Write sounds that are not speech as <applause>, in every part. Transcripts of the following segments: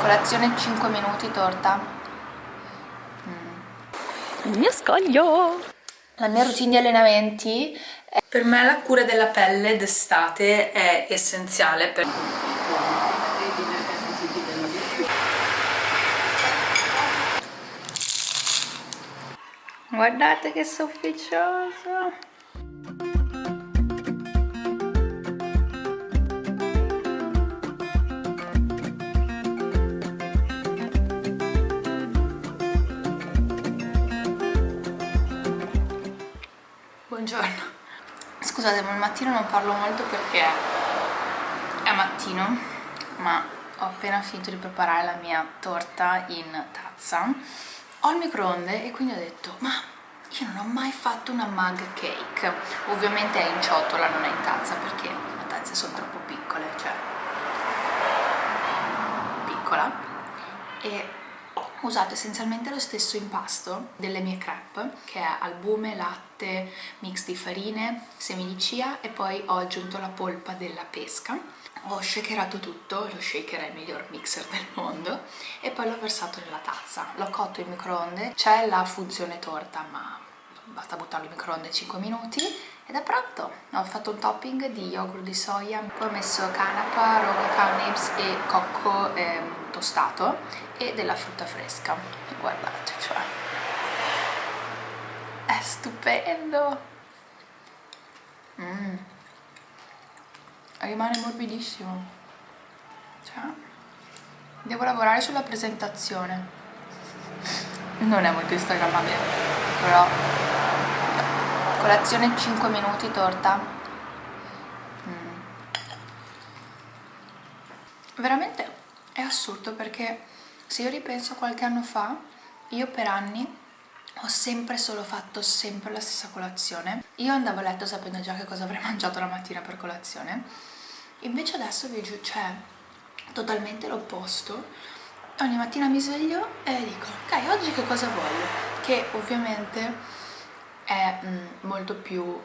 Colazione 5 minuti, torta. Mm. Il mio scoglio! La mia routine di allenamenti è... Per me la cura della pelle d'estate è essenziale per... Guardate che sofficioso! Buongiorno. Scusate, ma al mattino non parlo molto perché è mattino, ma ho appena finito di preparare la mia torta in tazza. Ho il microonde e quindi ho detto, ma io non ho mai fatto una mug cake. Ovviamente è in ciotola, non è in tazza, perché le tazze sono troppo piccole, cioè piccola. E ho usato essenzialmente lo stesso impasto delle mie crepe che è albume, latte, mix di farine, semi di chia e poi ho aggiunto la polpa della pesca ho shakerato tutto, lo shaker è il miglior mixer del mondo e poi l'ho versato nella tazza l'ho cotto in microonde, c'è la funzione torta ma basta buttarlo in microonde 5 minuti ed è pronto! Ho fatto un topping di yogurt di soia, poi ho messo canapa, roga carnibs e cocco eh, tostato e della frutta fresca. Guardate, cioè... È stupendo! Mm. Rimane morbidissimo. Cioè... Devo lavorare sulla presentazione. Non è molto instagrammabile, però colazione 5 minuti torta mm. veramente è assurdo perché se io ripenso qualche anno fa io per anni ho sempre solo fatto sempre la stessa colazione. Io andavo a letto sapendo già che cosa avrei <laughs> mangiato la mattina per colazione. Invece adesso vi giuro c'è totalmente l'opposto. Ogni mattina mi sveglio e dico ok oggi che cosa voglio? Che ovviamente è mm, molto più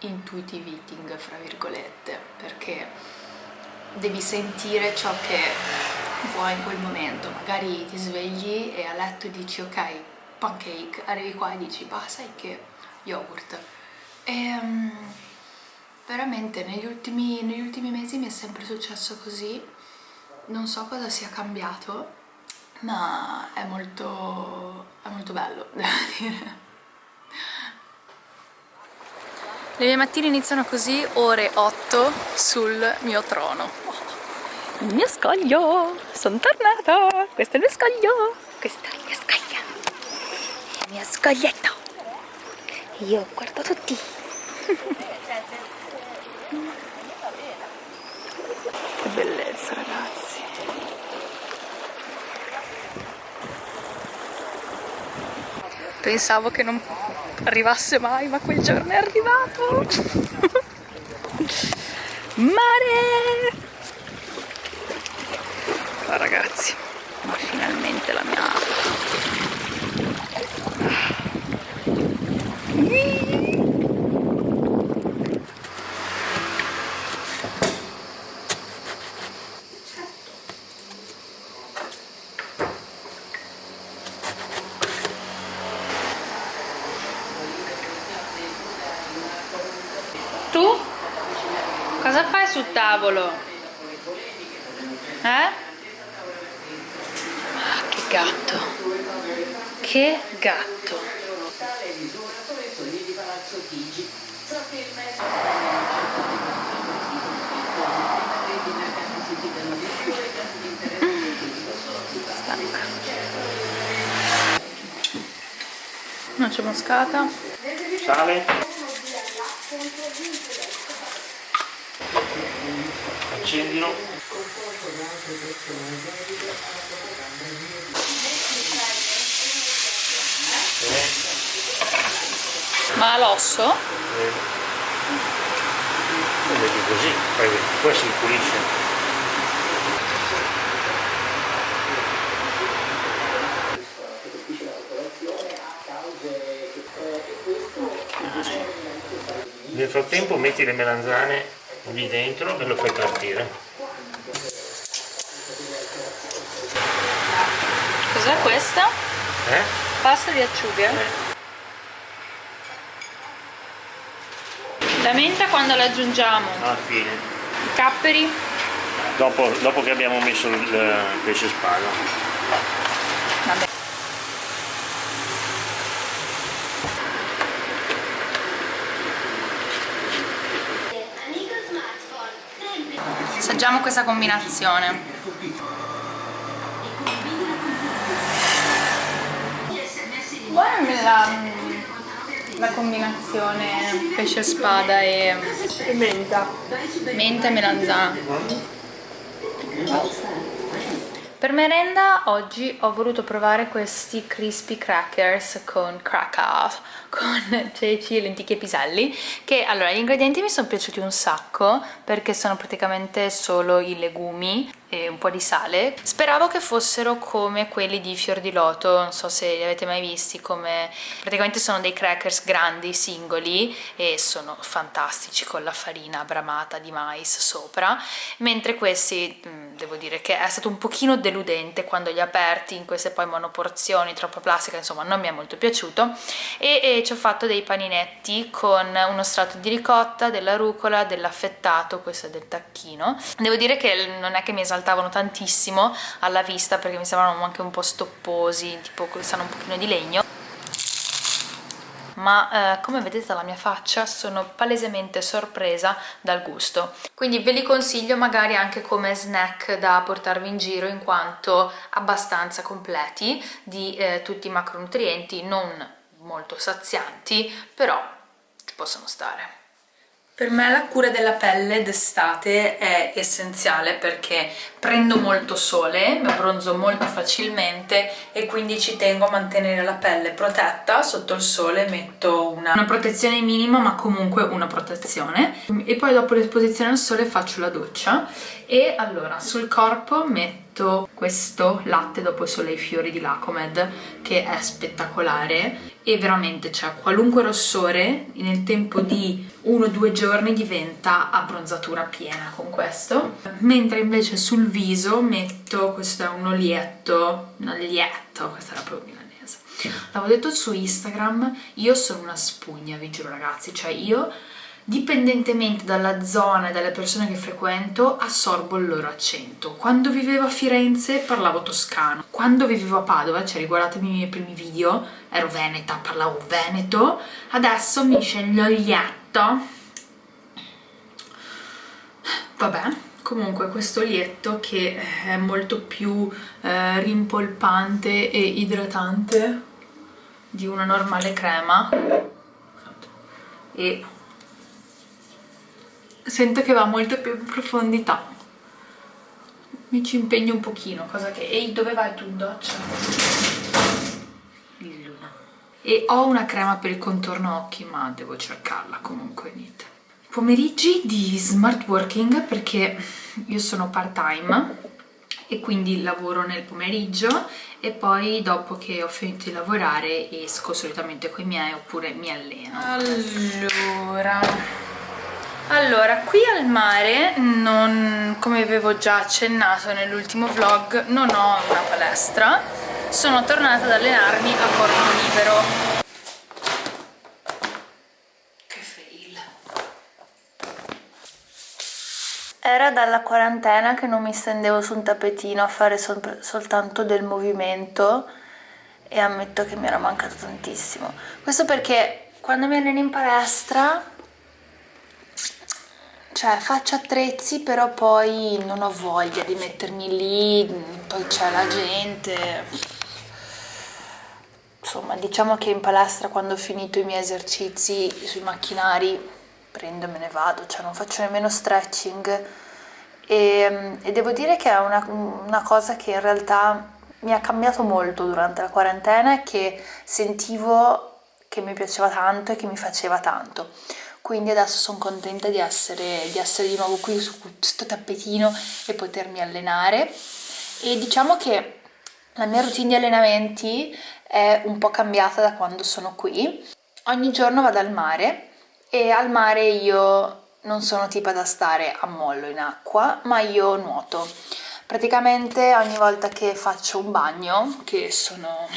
intuitive eating, fra virgolette, perché devi sentire ciò che vuoi in quel momento. Magari ti svegli e a letto dici ok, pancake, arrivi qua e dici bah sai che yogurt. E um, veramente negli ultimi, negli ultimi mesi mi è sempre successo così, non so cosa sia cambiato, ma è molto, è molto bello, <laughs> devo dire. Le mie mattine iniziano così, ore 8 sul mio trono. Il mio scoglio! Sono tornata! Questo è il mio scoglio! Questa è la mia scoglia! Il mio scoglietto! Io guardo tutti! che bellezza ragazzi! Pensavo che non arrivasse mai, ma quel giorno è arrivato! <laughs> Mare! Oh, ragazzi, ma finalmente la mia... Cosa tavolo? Eh? Ah, che gatto. Che gatto. Stanca. Noce moscata. Sale. Accendilo ma l'osso? Eh. vedi così poi, poi si pulisce Nel frattempo metti le melanzane lì dentro e lo fai partire Cos'è questa? Eh? Pasta di acciughe? La menta quando la aggiungiamo? Alla fine. I capperi? Dopo, dopo che abbiamo messo il il pesce spada. Vabbè. Amico smartphone, sempre Assaggiamo questa combinazione. Buona la, la combinazione pesce spada e menta. Menta e melanzana. Per merenda oggi ho voluto provare questi crispy crackers con crackers, con <laughs> ceci, lenticchie e piselli che allora gli ingredienti mi sono piaciuti un sacco perché sono praticamente solo i legumi e un po' di sale. Speravo che fossero come quelli di fior di loto non so se li avete mai visti come praticamente sono dei crackers grandi singoli e sono fantastici con la farina bramata di mais sopra. Mentre questi mh, devo dire che è stato un pochino deludente quando li ho aperti in queste poi monoporzioni troppo plastica insomma non mi è molto piaciuto. E, e ci ho fatto dei paninetti con uno strato di ricotta della rucola dell'affettato questo è del tacchino. Devo dire che non è che mi esaltavano tantissimo alla vista perché mi sembravano anche un po' stopposi tipo sanno un pochino di legno. Ma eh, come vedete dalla mia faccia sono palesemente sorpresa dal gusto. Quindi ve li consiglio magari anche come snack da portarvi in giro in quanto abbastanza completi di eh, tutti i macronutrienti non molto sazianti però ci possono stare per me la cura della pelle d'estate è essenziale perché prendo molto sole, mi abbronzo molto facilmente e quindi ci tengo a mantenere la pelle protetta sotto il sole, metto una, una protezione minima ma comunque una protezione. E poi dopo l'esposizione al sole faccio la doccia. E allora sul corpo metto questo latte dopo sole ai fiori di Lacomed che è spettacolare. E veramente cioè qualunque rossore nel tempo di uno o due giorni diventa abbronzatura piena con questo. Mentre invece sul viso metto questo è un olietto un olietto questa era proprio milanese. L'avevo detto su Instagram io sono una spugna vi giuro ragazzi. Cioè io dipendentemente dalla zona e dalle persone che frequento assorbo il loro accento. Quando vivevo a Firenze parlavo toscano. Quando vivevo a Padova cioè riguardatemi i miei primi video ero veneta, parlavo veneto adesso mi sceglie l'olietto vabbè comunque questo olietto che è molto più eh, rimpolpante e idratante di una normale crema. E sento che va molto più in profondità. Mi ci impegno un pochino cosa che ehi dove vai tu in doccia? Il luna. E ho una crema per il contorno occhi ma devo cercarla comunque niente. Pomeriggi di smart working perché io sono part time e quindi lavoro nel pomeriggio e poi dopo che ho finito di lavorare esco solitamente con i miei oppure mi alleno. Allora allora, qui al mare, non, come avevo già accennato nell'ultimo vlog, non ho una palestra, sono tornata ad allenarmi a corpo libero. Che fail. Era dalla quarantena che non mi stendevo su un tappetino a fare sol soltanto del movimento e ammetto che mi era mancato tantissimo. Questo perché quando mi alleno in palestra cioè faccio attrezzi però poi non ho voglia di mettermi lì poi c'è la gente. Insomma diciamo che in palestra quando ho finito i miei esercizi sui macchinari prendo e me ne vado cioè non faccio nemmeno stretching. E, e devo dire che è una, una cosa che in realtà mi ha cambiato molto durante la quarantena e che sentivo che mi piaceva tanto e che mi faceva tanto quindi adesso sono contenta di essere, di essere di nuovo qui su questo tappetino e potermi allenare. E diciamo che la mia routine di allenamenti è un po' cambiata da quando sono qui. Ogni giorno vado al mare e al mare io non sono tipa da stare a mollo in acqua ma io nuoto. Praticamente ogni volta che faccio un bagno che sono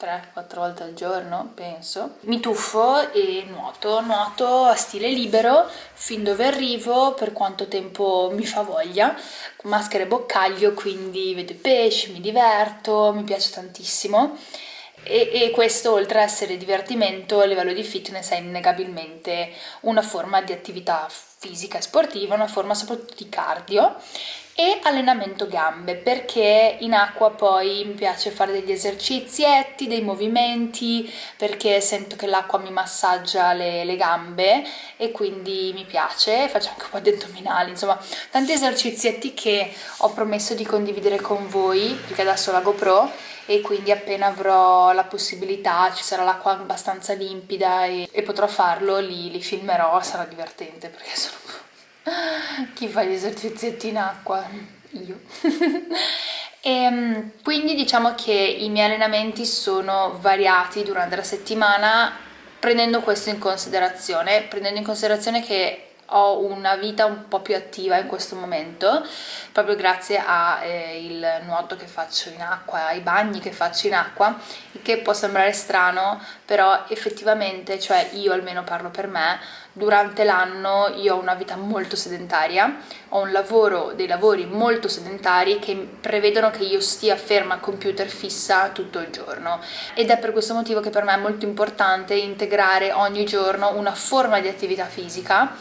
3-4 volte al giorno, penso. Mi tuffo e nuoto, nuoto a stile libero fin dove arrivo, per quanto tempo mi fa voglia, con maschera e boccaglio, quindi vedo i pesci, mi diverto, mi piace tantissimo. E, e, questo oltre ad essere divertimento a livello di fitness è innegabilmente una forma di attività fisica e sportiva, una forma soprattutto di cardio e allenamento gambe perché in acqua poi mi piace fare degli esercizietti, dei movimenti perché sento che l'acqua mi massaggia le, le, gambe e quindi mi piace, faccio anche un po' di addominali, insomma tanti esercizietti che ho promesso di condividere con voi perché adesso la GoPro e quindi appena avrò la possibilità, ci sarà l'acqua abbastanza limpida e, e potrò farlo, li, li filmerò, sarà divertente perché sono chi fa gli esercizietti in acqua? Io. e <laughs> ehm, quindi diciamo che i miei allenamenti sono variati durante la settimana prendendo questo in considerazione, prendendo in considerazione che ho una vita un po' più attiva in questo momento proprio grazie al eh, nuoto che faccio in acqua, ai bagni che faccio in acqua che può sembrare strano però effettivamente, cioè io almeno parlo per me durante l'anno io ho una vita molto sedentaria, ho un lavoro, dei lavori molto sedentari che prevedono che io stia ferma al computer fissa tutto il giorno. Ed è per questo motivo che per me è molto importante integrare ogni giorno una forma di attività fisica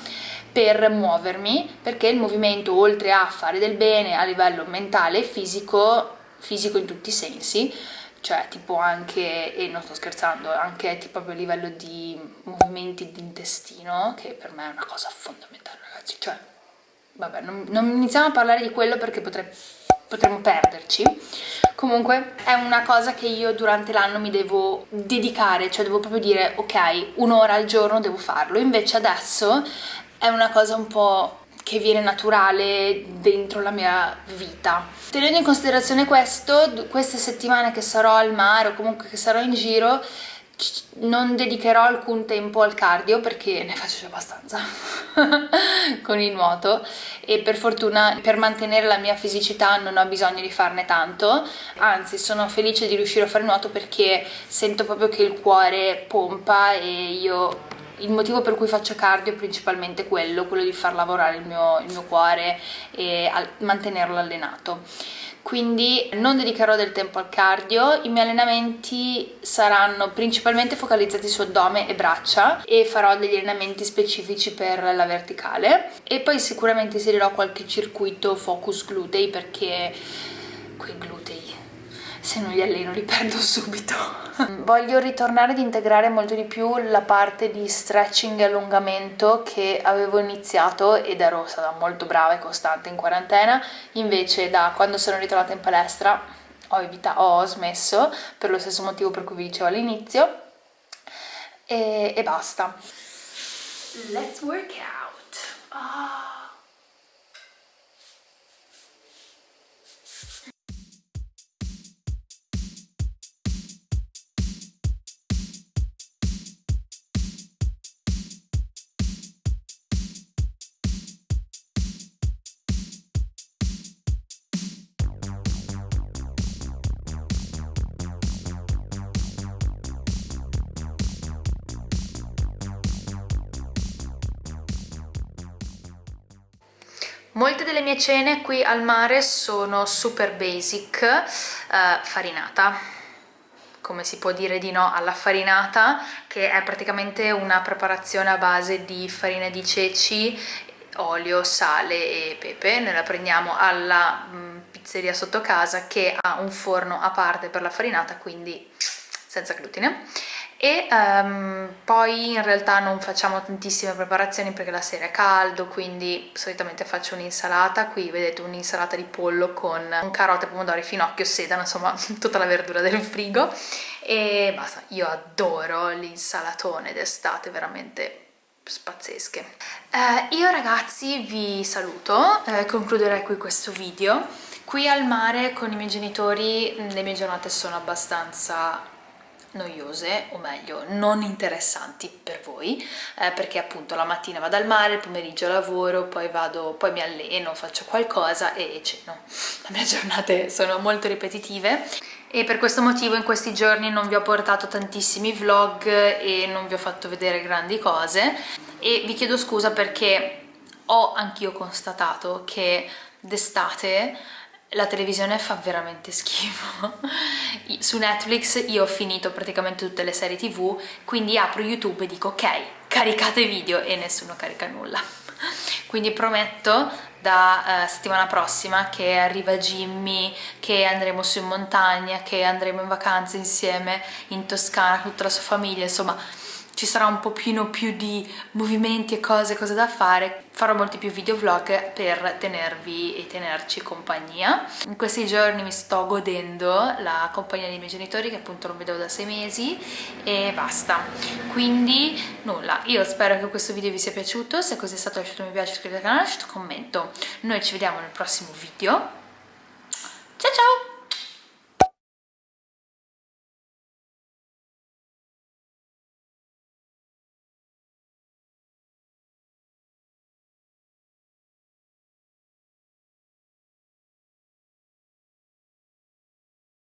per muovermi perché il movimento oltre a fare del bene a livello mentale e fisico, fisico in tutti i sensi, cioè tipo anche, e non sto scherzando, anche tipo a livello di movimenti d'intestino, che per me è una cosa fondamentale ragazzi, cioè vabbè non, non iniziamo a parlare di quello perché potre, potremmo perderci, comunque è una cosa che io durante l'anno mi devo dedicare, cioè devo proprio dire ok, un'ora al giorno devo farlo, invece adesso è una cosa un po' che viene naturale dentro la mia vita. Tenendo in considerazione questo, queste settimane che sarò al mare o comunque che sarò in giro, non dedicherò alcun tempo al cardio perché ne faccio già abbastanza <laughs> con il nuoto e per fortuna per mantenere la mia fisicità non ho bisogno di farne tanto anzi sono felice di riuscire a fare nuoto perché sento proprio che il cuore pompa e io il motivo per cui faccio cardio è principalmente quello, quello di far lavorare il mio, il mio cuore e mantenerlo allenato. Quindi non dedicherò del tempo al cardio, i miei allenamenti saranno principalmente focalizzati su addome e braccia e farò degli allenamenti specifici per la verticale e poi sicuramente inserirò qualche circuito focus glutei perché quei glutei se non li alleno li perdo <laughs> subito. Voglio ritornare ad integrare molto di più la parte di stretching e allungamento che avevo iniziato ed ero stata molto brava e costante in quarantena, invece da quando sono ritornata in palestra ho, evitato, ho smesso per lo stesso motivo per cui vi dicevo all'inizio e, e, basta. Let's work out. Oh. Molte delle mie cene qui al mare sono super basic, eh, farinata, come si può dire di no alla farinata, che è praticamente una preparazione a base di farina di ceci, olio, sale e pepe. Noi la prendiamo alla mm, pizzeria sotto casa che ha un forno a parte per la farinata, quindi senza glutine e um, poi in realtà non facciamo tantissime preparazioni perché la sera è caldo quindi solitamente faccio un'insalata. Qui vedete un'insalata di pollo con carote, pomodori, finocchio, sedano insomma <laughs> tutta la verdura del frigo. E basta, io adoro l'insalatone d'estate veramente pazzesche eh, io ragazzi vi saluto eh, concluderei qui questo video. Qui al mare con i miei genitori le mie giornate sono abbastanza noiose o meglio non interessanti per voi eh, perché appunto la mattina vado al mare, il pomeriggio lavoro, poi vado, poi mi alleno, faccio qualcosa e ceno. Le mie giornate sono molto ripetitive e per questo motivo in questi giorni non vi ho portato tantissimi vlog e non vi ho fatto vedere grandi cose e vi chiedo scusa perché ho anch'io constatato che d'estate la televisione fa veramente schifo. Su Netflix io ho finito praticamente tutte le serie tv quindi apro youtube e dico ok caricate video e nessuno carica nulla. Quindi prometto da eh, settimana prossima che arriva Jimmy, che andremo su in montagna, che andremo in vacanza insieme in Toscana con tutta la sua famiglia, insomma ci sarà un pochino più di movimenti e cose, cose da fare farò molti più video vlog per tenervi e tenerci compagnia. In questi giorni mi sto godendo la compagnia dei miei genitori che appunto non vedevo da sei mesi e basta. Quindi nulla. Io spero che questo video vi sia piaciuto. Se così è stato lasciate un mi piace iscrivetevi al canale lasciate un commento. Noi ci vediamo nel prossimo video. Ciao ciao